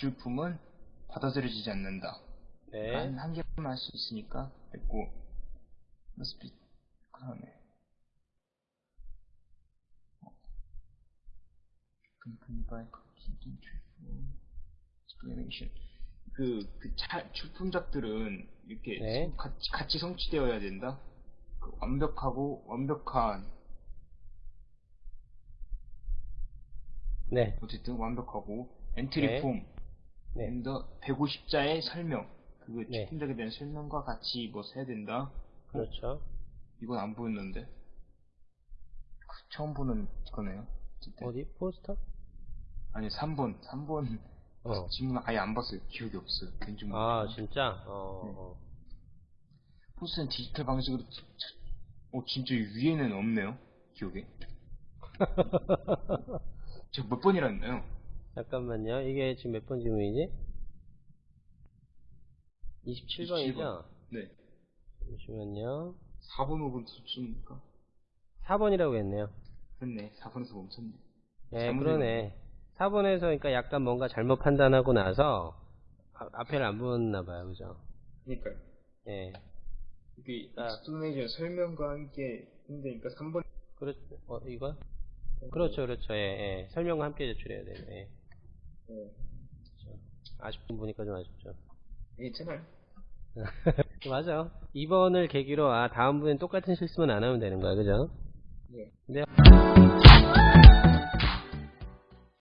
주품은 받아들여지지 않는다. 네. 한, 한 개만 할 수 있으니까 됐고 must be 그 다음에 company by explanation 그, 그 차, 출품작들은 이렇게 네. 성- 같이, 같이 성취되어야 된다? 그 완벽하고 완벽한 네. 어쨌든 완벽하고 엔트리 네. 폼 네. 앤더 150자의 설명 그 네. 출품작에 대한 설명과 같이 뭐 해야 된다 그렇죠. 이건 안 보였는데 그 처음 보는 거네요 어쨌든. 어디? 포스터? 아니 3번 3번 어. 질문 아예 안 봤어요 기억이 없어요 괜좀 아, 진짜? 어. 네. 어. 포스는 디지털 방식으로 어 진짜 이 위에는 없네요 기억에 제가 몇 번이라 했나요? 잠깐만요. 이게 지금 몇 번 질문이지? 27번이죠? 네 잠시만요. 4번 5번 수치니까 4번이라고 했네요. 그렇네 4번에서 멈췄네 네, 그러네. 4번에서 그러니까 약간 뭔가 잘못 판단하고 나서 아, 앞에를 안 보았나 봐요. 그죠? 그러니까요 예. 이게 아. explanation 설명과 함께 힘드니까 3번 그렇, 어, 이거? 그렇죠, 그렇죠. 예, 예. 설명과 함께 제출해야 돼요. 예. 네. 아쉽긴 보니까 좀 아쉽죠. 괜찮아요 맞아. 2번을 계기로, 아, 다음번엔 똑같은 실수만 안 하면 되는 거야. 그죠? 네. 근데,